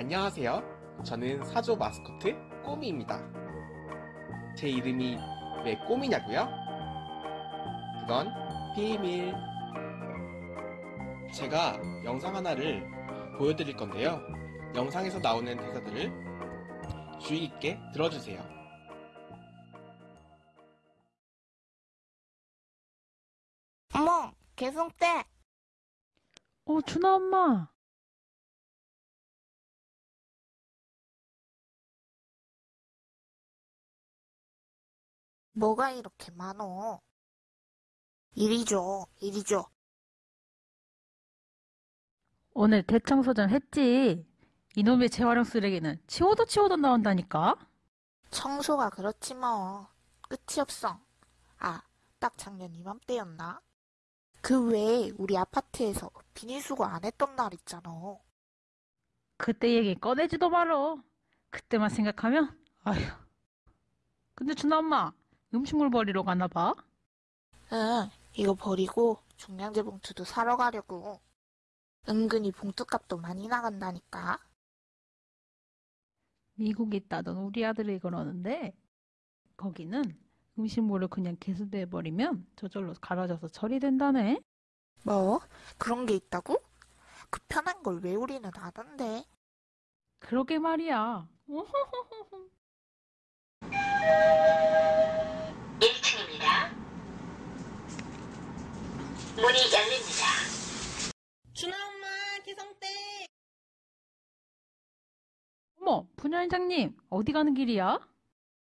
안녕하세요. 저는 사조 마스코트 꼬미입니다. 제 이름이 왜 꼬미냐고요? 그건 비밀. 제가 영상 하나를 보여드릴 건데요. 영상에서 나오는 대사들을 주의 깊게 들어주세요. 어머, 개성대. 어, 준아 엄마. 뭐가 이렇게 많어? 이리 줘, 이리 줘. 오늘 대청소전 했지? 이놈의 재활용 쓰레기는 치워도 치워도 나온다니까? 청소가 그렇지 뭐. 끝이 없어. 아, 딱 작년 이맘때였나? 그 외에 우리 아파트에서 비닐수거 안 했던 날 있잖아. 그때 얘기 꺼내지도 말어. 그때만 생각하면, 아휴. 근데 준아 엄마, 음식물 버리러 가나 봐? 응, 이거 버리고 중량제 봉투도 사러 가려고. 은근히 봉투값도 많이 나간다니까. 미국에 있다던 우리 아들이 그러는데, 거기는 음식물을 그냥 개수대에 버리면 저절로 갈아져서 처리된다네? 뭐? 그런 게 있다고? 그 편한 걸 왜 우리는 하던데? 그러게 말이야. 1층입니다. 문이 열립니다. 준아 엄마 개성대 어머, 분야회장님, 어디 가는 길이야?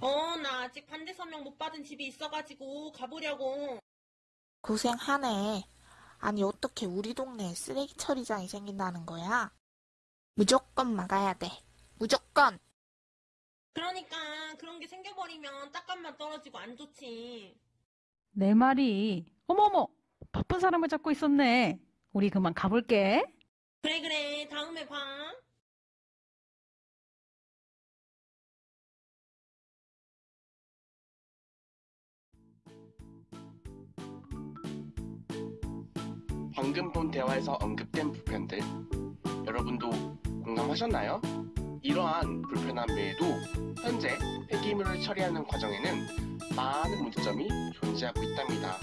어 나 아직 반대 서명 못 받은 집이 있어가지고 가보려고 고생하네. 아니, 어떻게 우리 동네에 쓰레기 처리장이 생긴다는 거야? 무조건 막아야 돼. 무조건! 그러니까 그런 게 생겨버리면 딱값만 떨어지고 안 좋지 내 말이. 어머어머, 바쁜 사람을 잡고 있었네. 우리 그만 가볼게. 그래 그래 다음에 봐 방금 본 대화에서 언급된 불편들 여러분도 공감하셨나요? 이러한 불편함 외에도 현재 폐기물을 처리하는 과정에는 많은 문제점이 존재하고 있답니다.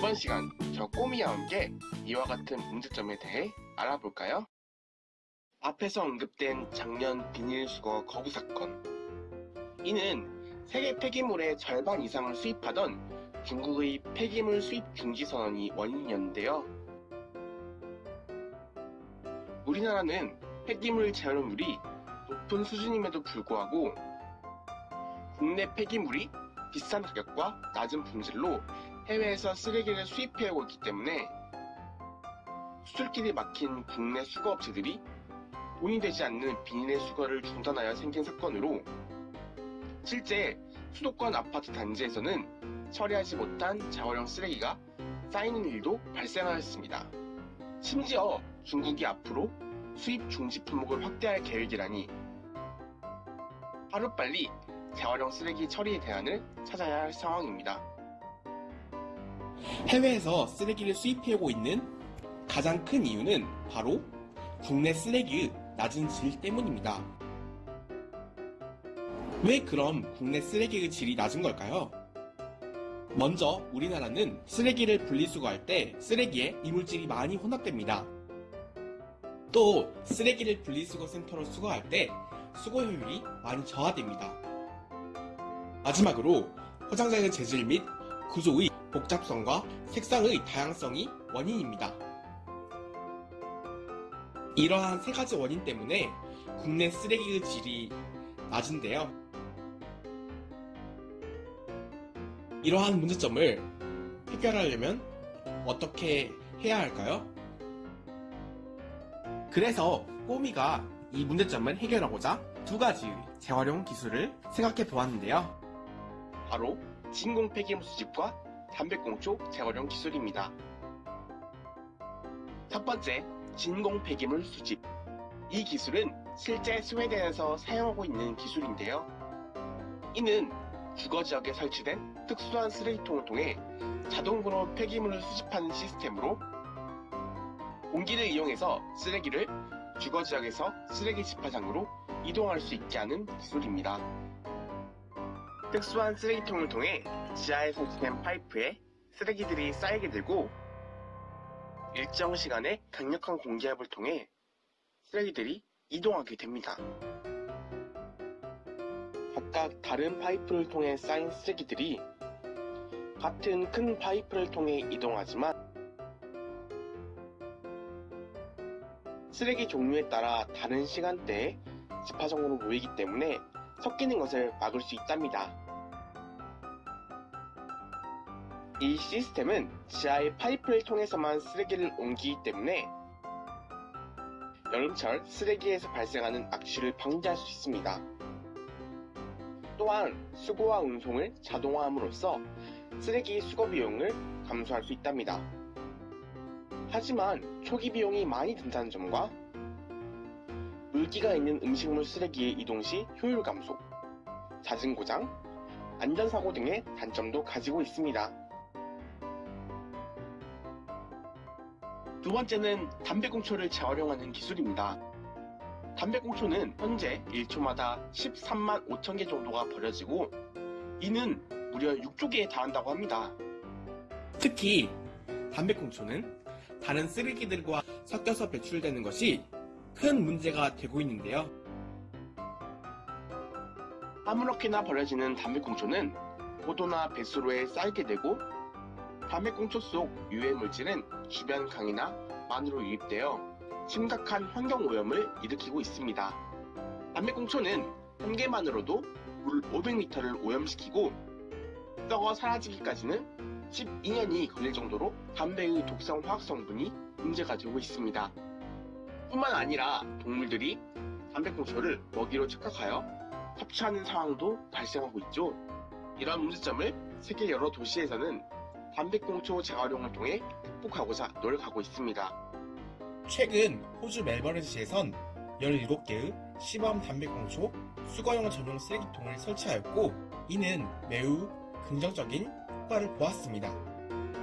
이번 시간 저 꼬미와 함께 이와 같은 문제점에 대해 알아볼까요? 앞에서 언급된 작년 비닐수거 거부 사건 이는 세계 폐기물의 절반 이상을 수입하던 중국의 폐기물 수입 중지 선언이 원인이었는데요. 우리나라는 폐기물 재활용률이 높은 수준임에도 불구하고 국내 폐기물이 비싼 가격과 낮은 품질로 해외에서 쓰레기를 수입해오고 있기 때문에 수출길이 막힌 국내 수거업체들이 돈이 되지 않는 비닐의 수거를 중단하여 생긴 사건으로 실제 수도권 아파트 단지에서는 처리하지 못한 재활용 쓰레기가 쌓이는 일도 발생하였습니다. 심지어 중국이 앞으로 수입 중지 품목을 확대할 계획이라니 하루빨리 재활용 쓰레기 처리의 대안을 찾아야 할 상황입니다. 해외에서 쓰레기를 수입해오고 있는 가장 큰 이유는 바로 국내 쓰레기의 낮은 질 때문입니다. 왜 그럼 국내 쓰레기의 질이 낮은 걸까요? 먼저 우리나라는 쓰레기를 분리수거할 때 쓰레기에 이물질이 많이 혼합됩니다. 또 쓰레기를 분리수거 센터로 수거할 때 수거 효율이 많이 저하됩니다. 마지막으로 포장재의 재질 및 구조의 복잡성과 색상의 다양성이 원인입니다. 이러한 세 가지 원인 때문에 국내 쓰레기의 질이 낮은데요. 이러한 문제점을 해결하려면 어떻게 해야 할까요? 그래서 꼬미가 이 문제점을 해결하고자 두 가지의 재활용 기술을 생각해 보았는데요. 바로 진공 폐기물 수집과 담배꽁초 재활용 기술입니다. 첫 번째, 진공 폐기물 수집. 이 기술은 실제 스웨덴에서 사용하고 있는 기술인데요. 이는 주거 지역에 설치된 특수한 쓰레기통을 통해 자동으로 폐기물을 수집하는 시스템으로 공기를 이용해서 쓰레기를 주거 지역에서 쓰레기 집화장으로 이동할 수 있게 하는 기술입니다. 특수한 쓰레기통을 통해 지하에 설치된 파이프에 쓰레기들이 쌓이게 되고 일정 시간에 강력한 공기압을 통해 쓰레기들이 이동하게 됩니다. 각각 다른 파이프를 통해 쌓인 쓰레기들이 같은 큰 파이프를 통해 이동하지만 쓰레기 종류에 따라 다른 시간대에 집화정으로 모이기 때문에 섞이는 것을 막을 수 있답니다. 이 시스템은 지하의 파이프를 통해서만 쓰레기를 옮기기 때문에 여름철 쓰레기에서 발생하는 악취를 방지할 수 있습니다. 또한 수거와 운송을 자동화함으로써 쓰레기 수거 비용을 감소할 수 있답니다. 하지만 초기 비용이 많이 든다는 점과 물기가 있는 음식물 쓰레기의 이동 시 효율 감소, 잦은 고장, 안전사고 등의 단점도 가지고 있습니다. 두 번째는 담배꽁초를 재활용하는 기술입니다. 담배꽁초는 현재 1초마다 13만 5천 개 정도가 버려지고 이는 무려 6조 개에 달한다고 합니다. 특히 담배꽁초는 다른 쓰레기들과 섞여서 배출되는 것이 큰 문제가 되고 있는데요. 아무렇게나 버려지는 담배꽁초는 포도나 뱃수로에 쌓이게 되고 담배꽁초 속 유해 물질은 주변 강이나 만으로 유입되어 심각한 환경오염을 일으키고 있습니다. 담배꽁초는 한 개만으로도 물 500리터를 오염시키고 썩어 사라지기까지는 12년이 걸릴 정도로 담배의 독성 화학 성분이 문제가 되고 있습니다. 뿐만 아니라 동물들이 담배꽁초를 먹이로 착각하여 섭취하는 상황도 발생하고 있죠. 이런 문제점을 세계 여러 도시에서는 담배꽁초 재활용을 통해 극복하고자 노력하고 있습니다. 최근 호주 멜버른 시에선 17개의 시범 담배꽁초 수거용 전용 쓰레기통을 설치하였고 이는 매우 긍정적인 효과를 보았습니다.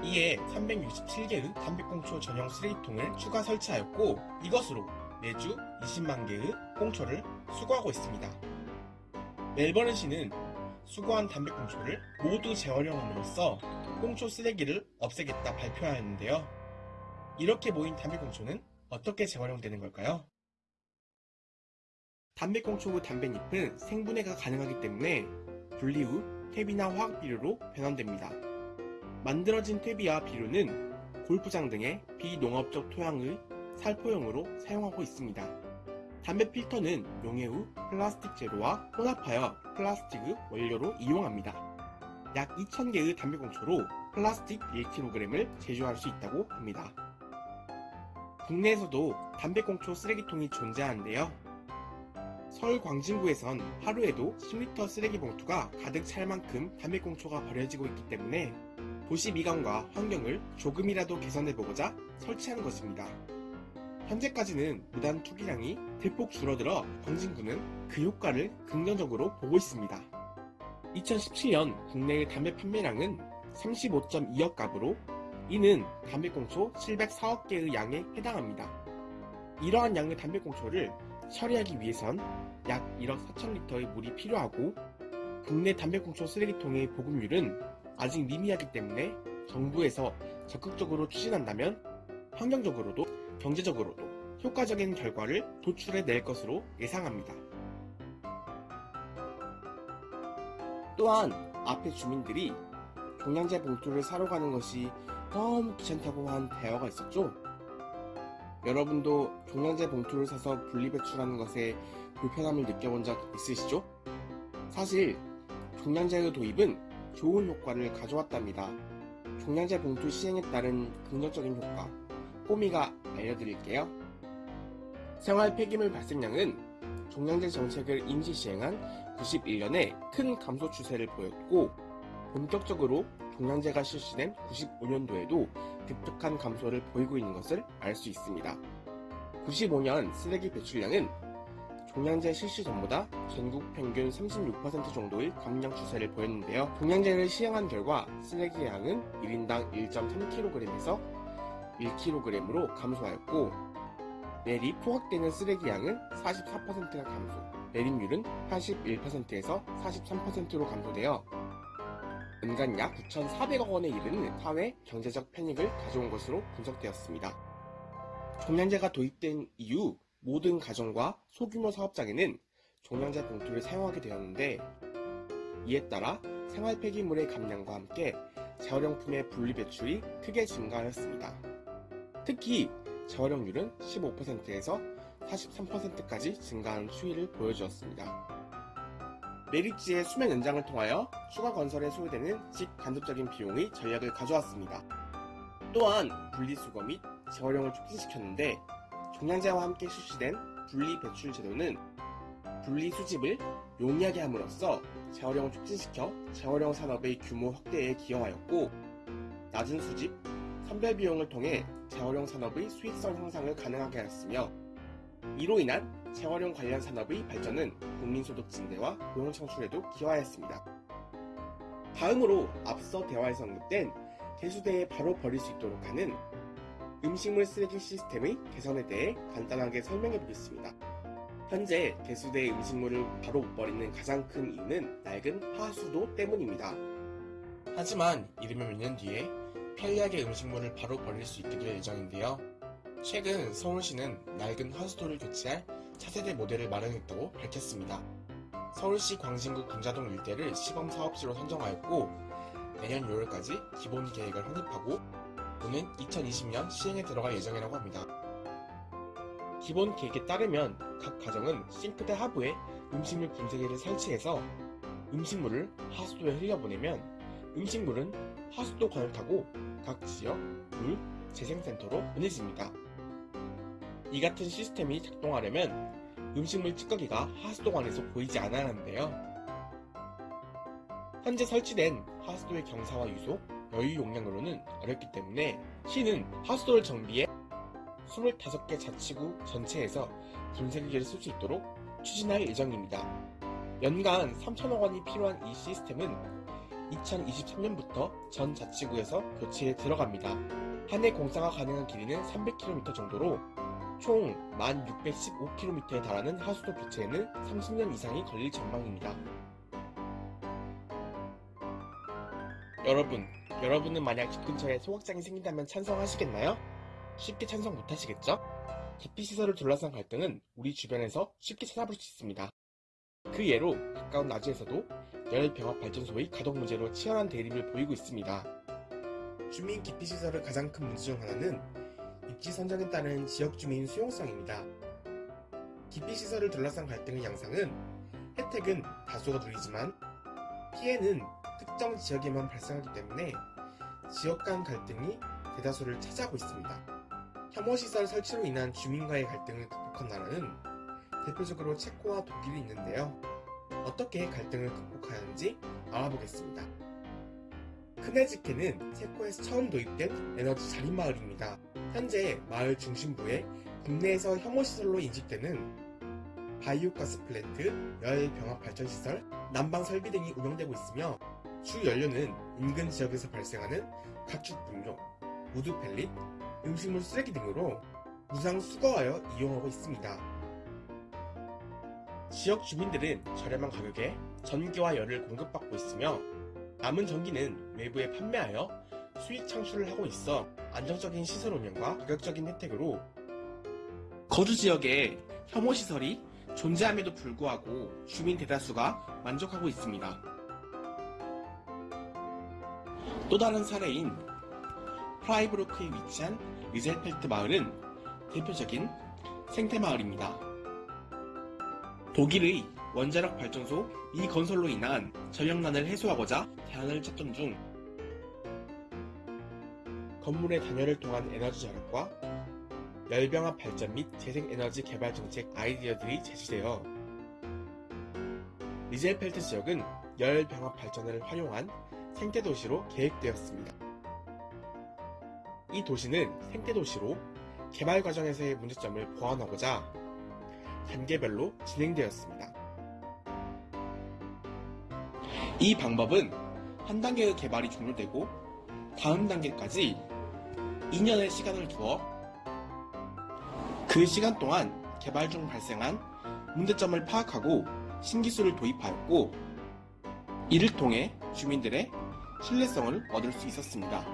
이에 367개의 담배꽁초 전용 쓰레기통을 추가 설치하였고 이것으로 매주 20만 개의 꽁초를 수거하고 있습니다. 멜버른시는 수거한 담배꽁초를 모두 재활용함으로써 꽁초 쓰레기를 없애겠다 발표하였는데요. 이렇게 모인 담배꽁초는 어떻게 재활용되는 걸까요? 담배꽁초 후 담배잎은 생분해가 가능하기 때문에 분리 후 퇴비나 화학비료로 변환됩니다. 만들어진 퇴비와 비료는 골프장 등의 비농업적 토양의 살포용으로 사용하고 있습니다. 담배 필터는 용해 후 플라스틱 재료와 혼합하여 플라스틱의 원료로 이용합니다. 약 2,000개의 담배꽁초로 플라스틱 1kg을 제조할 수 있다고 합니다. 국내에서도 담배꽁초 쓰레기통이 존재하는데요. 서울 광진구에선 하루에도 10리터 쓰레기 봉투가 가득 찰 만큼 담배꽁초가 버려지고 있기 때문에 도시 미관과 환경을 조금이라도 개선해보고자 설치한 것입니다. 현재까지는 무단 투기량이 대폭 줄어들어 광진구는 그 효과를 긍정적으로 보고 있습니다. 2017년 국내의 담배 판매량은 35.2억 갑으로 이는 담배꽁초 704억 개의 양에 해당합니다. 이러한 양의 담배꽁초를 처리하기 위해선 약 1억 4천 리터의 물이 필요하고 국내 담배꽁초 쓰레기통의 보급률은 아직 미미하기 때문에 정부에서 적극적으로 추진한다면 환경적으로도 경제적으로도 효과적인 결과를 도출해 낼 것으로 예상합니다. 또한 앞에 주민들이 종량제 봉투를 사러 가는 것이 너무 귀찮다고 한 대화가 있었죠? 여러분도 종량제 봉투를 사서 분리배출하는 것에 불편함을 느껴본 적 있으시죠? 사실 종량제의 도입은 좋은 효과를 가져왔답니다. 종량제 봉투 시행에 따른 긍정적인 효과, 꼬미가 알려드릴게요. 생활 폐기물 발생량은 종량제 정책을 임시 시행한 91년에 큰 감소 추세를 보였고 본격적으로 종량제가 실시된 95년도에도 급격한 감소를 보이고 있는 것을 알 수 있습니다. 95년 쓰레기 배출량은 종량제 실시 전보다 전국 평균 36% 정도의 감량 추세를 보였는데요. 종량제를 시행한 결과 쓰레기 양은 1인당 1.3kg에서 1kg으로 감소하였고 매립 포획되는 쓰레기 양은 44%가 감소, 매립률은 81%에서 43%로 감소되어 연간 약 9,400억 원에 이르는 사회 경제적 패닉을 가져온 것으로 분석되었습니다. 종량제가 도입된 이후 모든 가정과 소규모 사업장에는 종량제 봉투를 사용하게 되었는데 이에 따라 생활 폐기물의 감량과 함께 재활용품의 분리 배출이 크게 증가하였습니다. 특히 재활용률은 15%에서 43%까지 증가한 추이를 보여주었습니다. 메리지의 수면 연장을 통하여 추가 건설에 소요되는 직간접적인 비용의 전략을 가져왔습니다. 또한 분리수거 및 재활용을 촉진시켰는데 종량제와 함께 실시된 분리배출 제도는 분리수집을 용이하게 함으로써 재활용을 촉진시켜 재활용 산업의 규모 확대에 기여하였고 낮은 수집, 선별 비용을 통해 재활용 산업의 수익성 향상을 가능하게 하였으며 이로 인한 재활용 관련 산업의 발전은 국민소득 증대와 고용 창출에도 기여하였습니다. 다음으로 앞서 대화에서 언급된 대수대에 바로 버릴 수 있도록 하는 음식물 쓰레기 시스템의 개선에 대해 간단하게 설명해 보겠습니다. 현재 대수대의 음식물을 바로 못 버리는 가장 큰 이유는 낡은 하수도 때문입니다. 하지만 이르면 몇 년 뒤에 편리하게 음식물을 바로 버릴 수 있게 될 예정인데요. 최근 서울시는 낡은 하수도를 교체할 차세대 모델을 마련했다고 밝혔습니다. 서울시 광진구 군자동 일대를 시범사업지로 선정하였고 내년 6월까지 기본 계획을 확립하고 오는 2020년 시행에 들어갈 예정이라고 합니다. 기본 계획에 따르면 각 가정은 싱크대 하부에 음식물 분쇄기를 설치해서 음식물을 하수도에 흘려보내면 음식물은 하수도관을 타고 각 지역 물 재생센터로 보내집니다. 이 같은 시스템이 작동하려면 음식물 찌꺼기가 하수도관에서 보이지 않아야 하는데요. 현재 설치된 하수도의 경사와 유속, 여유 용량으로는 어렵기 때문에 시는 하수도를 정비해 25개 자치구 전체에서 분쇄기를 쓸 수 있도록 추진할 예정입니다. 연간 3천억 원이 필요한 이 시스템은 2023년부터 전 자치구에서 교체에 들어갑니다. 한 해 공사가 가능한 길이는 300km 정도로 총 1615km에 달하는 하수도 교체에는 30년 이상이 걸릴 전망입니다. 여러분, 여러분은 만약 집 근처에 소각장이 생긴다면 찬성하시겠나요? 쉽게 찬성 못하시겠죠? 기피시설을 둘러싼 갈등은 우리 주변에서 쉽게 찾아볼 수 있습니다. 그 예로 가까운 나주에서도 열병합발전소의 가동 문제로 치열한 대립을 보이고 있습니다. 주민 기피시설의 가장 큰 문제 중 하나는 입지 선정에 따른 지역 주민 수용성입니다. 기피시설을 둘러싼 갈등의 양상은 혜택은 다수가 누리지만 피해는 특정 지역에만 발생하기 때문에 지역 간 갈등이 대다수를 차지하고 있습니다. 혐오시설 설치로 인한 주민과의 갈등을 극복한 나라는 대표적으로 체코와 독일이 있는데요. 어떻게 갈등을 극복하는지 알아보겠습니다. 크네즈케는 체코에서 처음 도입된 에너지 자립마을입니다. 현재 마을 중심부에 국내에서 혐오시설로 인식되는 바이오가스 플랜트, 열병합발전시설, 난방 설비 등이 운영되고 있으며 주 연료는 인근 지역에서 발생하는 가축 분뇨, 우드 펠릿, 음식물 쓰레기 등으로 무상 수거하여 이용하고 있습니다. 지역 주민들은 저렴한 가격에 전기와 열을 공급받고 있으며 남은 전기는 외부에 판매하여 수익 창출을 하고 있어 안정적인 시설 운영과 가격적인 혜택으로 거주 지역에 혐오 시설이 존재함에도 불구하고 주민 대다수가 만족하고 있습니다. 또 다른 사례인 프라이부르크에 위치한 리젤펠트 마을은 대표적인 생태 마을입니다. 독일의 원자력 발전소 이 건설로 인한 전력난을 해소하고자 대안을 찾던 중 건물의 단열을 통한 에너지 절약과 열병합 발전 및 재생에너지 개발 정책 아이디어들이 제시되어 리젤펠트 지역은 열병합 발전을 활용한 생태 도시로 계획되었습니다. 이 도시는 생태 도시로 개발 과정에서의 문제점을 보완하고자 단계별로 진행되었습니다. 이 방법은 한 단계의 개발이 종료되고 다음 단계까지 2년의 시간을 두어 그 시간 동안 개발 중 발생한 문제점을 파악하고 신기술을 도입하였고 이를 통해 주민들의 신뢰성을 얻을 수 있었습니다.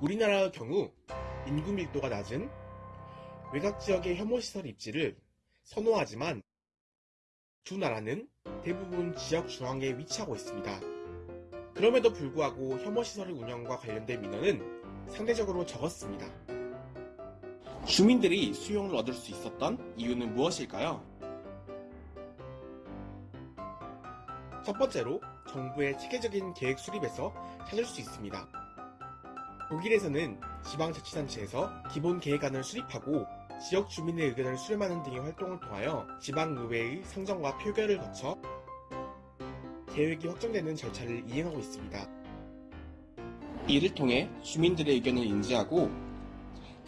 우리나라의 경우 인구 밀도가 낮은 외곽 지역의 혐오시설 입지를 선호하지만 두 나라는 대부분 지역 중앙에 위치하고 있습니다. 그럼에도 불구하고 혐오시설 운영과 관련된 민원은 상대적으로 적었습니다. 주민들이 수용을 얻을 수 있었던 이유는 무엇일까요? 첫 번째로 정부의 체계적인 계획 수립에서 찾을 수 있습니다. 독일에서는 지방자치단체에서 기본 계획안을 수립하고 지역 주민의 의견을 수렴하는 등의 활동을 통하여 지방의회의 상정과 표결을 거쳐 계획이 확정되는 절차를 이행하고 있습니다. 이를 통해 주민들의 의견을 인지하고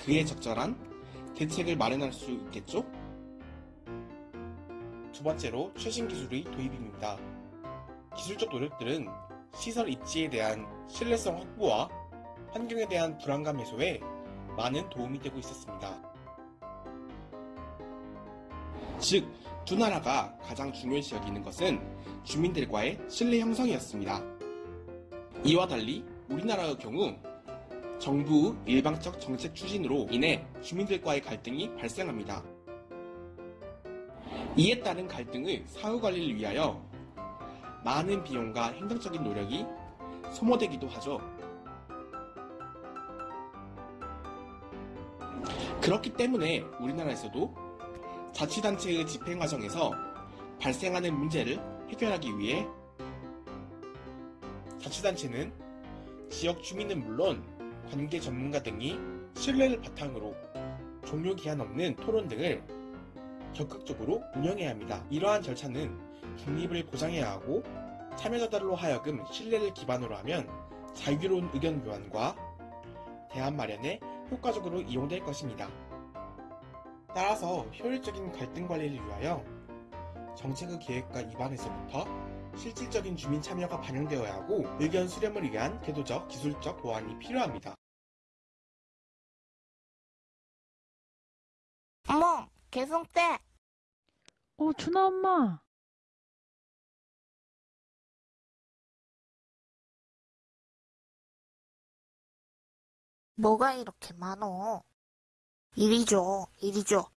그에 적절한 대책을 마련할 수 있겠죠? 두 번째로 최신 기술의 도입입니다. 기술적 노력들은 시설 입지에 대한 신뢰성 확보와 환경에 대한 불안감 해소에 많은 도움이 되고 있었습니다. 즉, 두 나라가 가장 중요시 여기는 것은 주민들과의 신뢰 형성이었습니다. 이와 달리 우리나라의 경우 정부의 일방적 정책 추진으로 인해 주민들과의 갈등이 발생합니다. 이에 따른 갈등의 사후 관리를 위하여 많은 비용과 행정적인 노력이 소모되기도 하죠. 그렇기 때문에 우리나라에서도 자치단체의 집행 과정에서 발생하는 문제를 해결하기 위해 자치단체는 지역 주민은 물론 관계 전문가 등이 신뢰를 바탕으로 종료 기한 없는 토론 등을 적극적으로 운영해야 합니다. 이러한 절차는 중립을 보장해야 하고 참여자들로 하여금 신뢰를 기반으로 하면 자유로운 의견 교환과 대안 마련에 효과적으로 이용될 것입니다. 따라서 효율적인 갈등 관리를 위하여 정책의 계획과 입안에서부터 실질적인 주민 참여가 반영되어야 하고 의견 수렴을 위한 제도적, 기술적 보완이 필요합니다. 어머, 개성대! 어, 준아 엄마. 뭐가 이렇게 많어? 이리 줘, 이리 줘.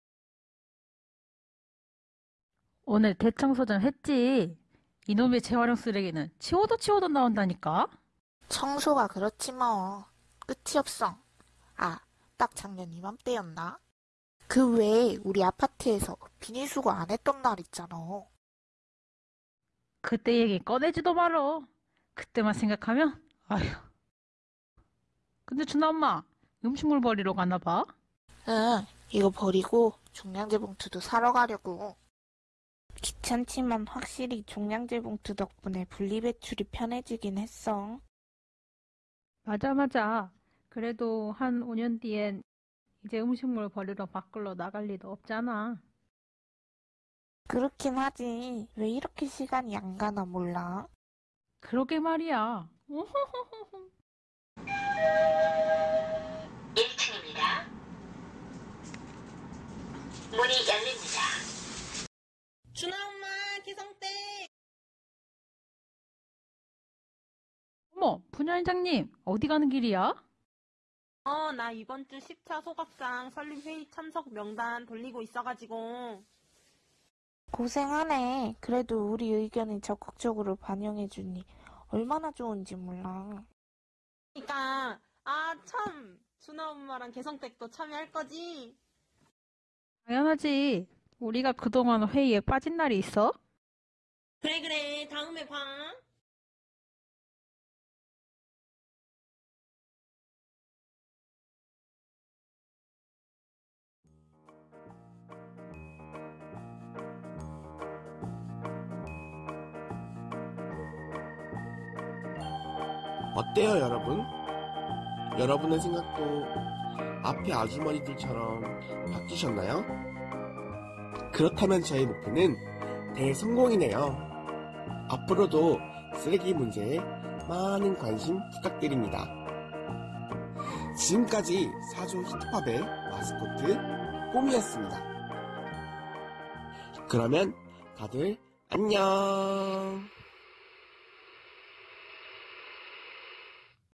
오늘 대청소 좀 했지. 이놈의 재활용 쓰레기는 치워도 치워도 나온다니까. 청소가 그렇지 뭐. 끝이 없어. 아, 딱 작년 이맘때였나? 그 외에 우리 아파트에서 비닐수거 안 했던 날 있잖아. 그때 얘기 꺼내지도 말어. 그때만 생각하면 아휴. 근데 준아 엄마 음식물 버리러 가나 봐. 응, 이거 버리고 종량제 봉투도 사러 가려고. 귀찮지만 확실히 종량제 봉투 덕분에 분리배출이 편해지긴 했어. 맞아 맞아. 그래도 한 5년 뒤엔 이제 음식물 버리러 밖으로 나갈 리도 없잖아. 그렇긴 하지. 왜 이렇게 시간이 안 가나 몰라. 그러게 말이야. 1층입니다. 문이 열립니다. 준아 엄마, 기성대! 어머, 분야회장님 어디 가는 길이야? 어, 나 이번 주 10차 소각상 설립회의 참석 명단 돌리고 있어가지고. 고생하네. 그래도 우리 의견을 적극적으로 반영해주니 얼마나 좋은지 몰라. 그니까, 아, 참! 준아 엄마랑 개성댁도 참여할 거지? 당연하지. 우리가 그동안 회의에 빠진 날이 있어? 그래, 그래. 다음에 봐. 어때요, 여러분? 여러분의 생각도 앞에 아주머니들처럼 바뀌셨나요? 그렇다면 저의 목표는 대성공이네요. 앞으로도 쓰레기 문제에 많은 관심 부탁드립니다. 지금까지 사조 히트팝의 마스코트 꿈이었습니다. 그러면 다들 안녕.